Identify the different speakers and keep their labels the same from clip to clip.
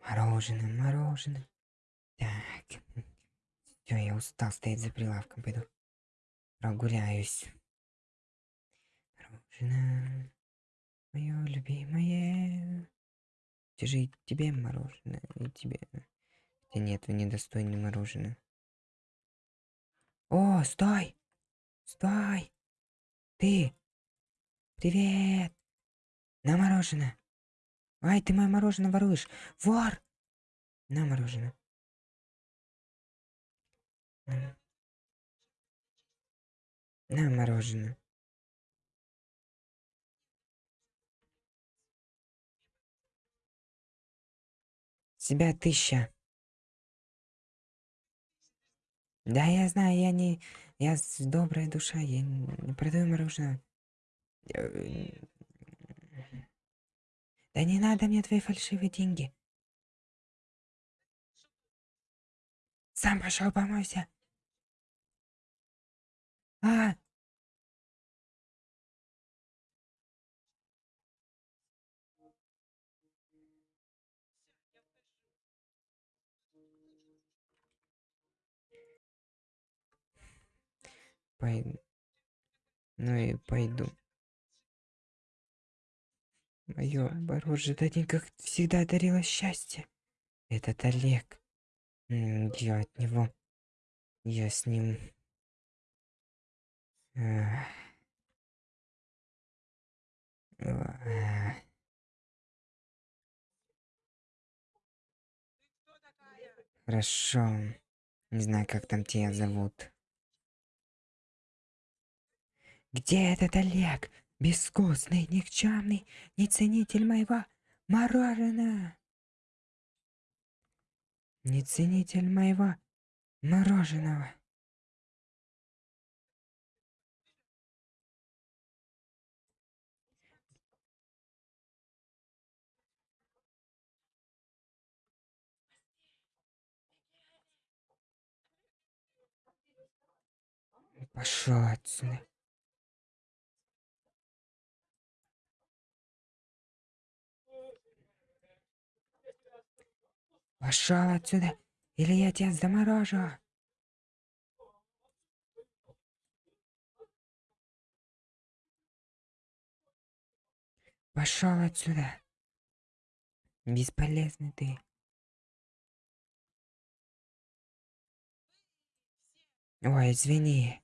Speaker 1: Мороженое, мороженое. Так. Все, я устал стоять за прилавком. Пойду прогуляюсь. Мороженое. Мое любимое. Тебе и тебе мороженое, и тебе. Хотя нет, вы недостойны мороженое. О, стой! Стой! Ты! Привет! На мороженое! Ай, ты мое мороженое воруешь! Вор! На мороженое. На, мороженое. Себя тысяча. Да, я знаю, я не... Я добрая душа, я не продаю мороженое. Да не надо мне твои фальшивые деньги. Сам пошел помойся. А! Пойду. Ну и пойду. Мое мороженое как всегда дарило счастье. Этот Олег. Я от него. Я с ним. Хорошо. Не знаю, как там тебя зовут. Где этот Олег? Бескостный, никчемный, неценитель моего мороженого. Неценитель моего мороженого. Пошел отсюда. Пошел отсюда, или я тебя заморожу. Пошел отсюда. Бесполезный ты. Ой, извини.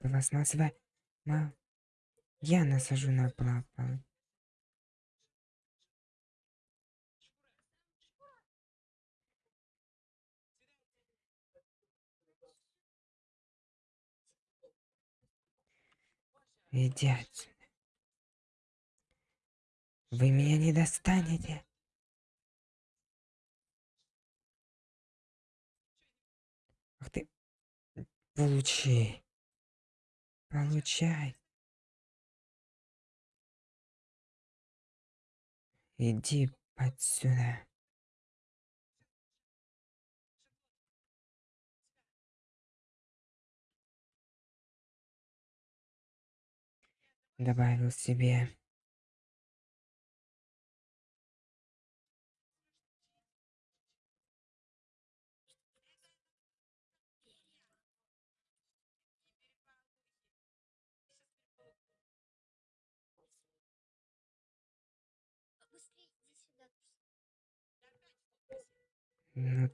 Speaker 1: Пластмассовое. Ма... Я насажу на папа. Иди отсюда. Вы меня не достанете. Ах ты. Получи. Получай. Иди отсюда. Добавил себе Ну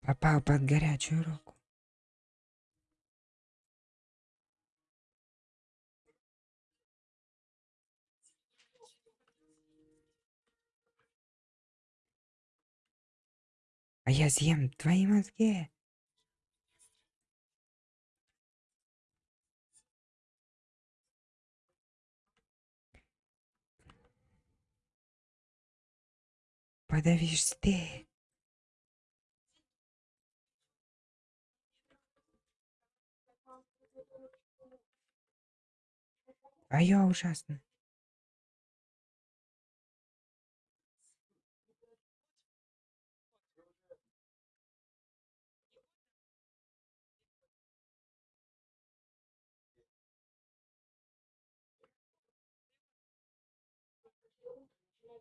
Speaker 1: Попал под горячую руку. А я съем твои мозги. Подавишься ты. А я ужасно.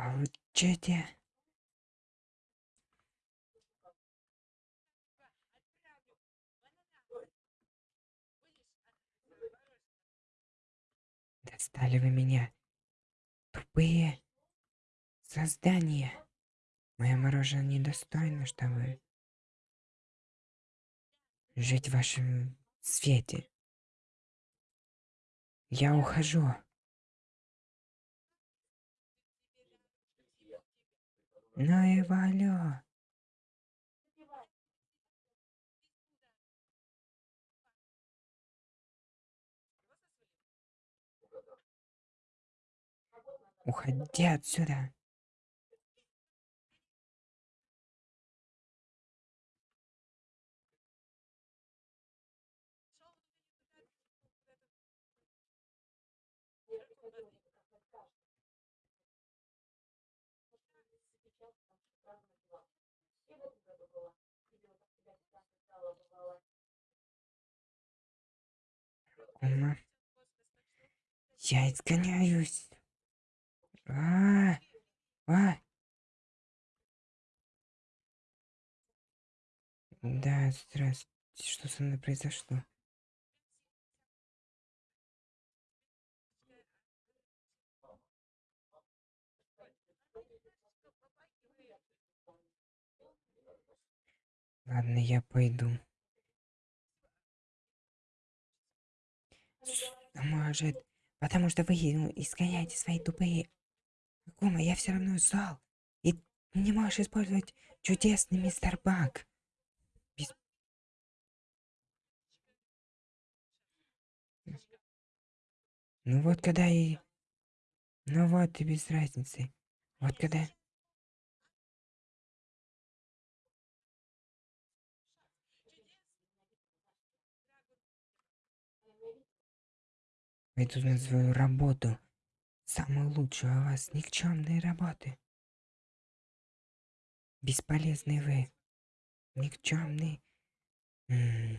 Speaker 1: Получите. Достали вы меня. Тупые создания. Мое мороженое недостойно, чтобы жить в вашем свете. Я ухожу. Ну и валю. Уходи отсюда. Ума. Я изгоняюсь. А, а. Да, здравствуйте. Что со мной произошло? Ладно, я пойду. Может, потому что вы ну, изгоняете свои тупые. Кума, я все равно зол. И не можешь использовать чудесный мистер Баг. Без- Ну вот когда и... Ну вот и без разницы. Вот когда... Пойду на свою работу. Самую лучшую у вас никчемные работы. Бесполезный вы. Никчемный. М.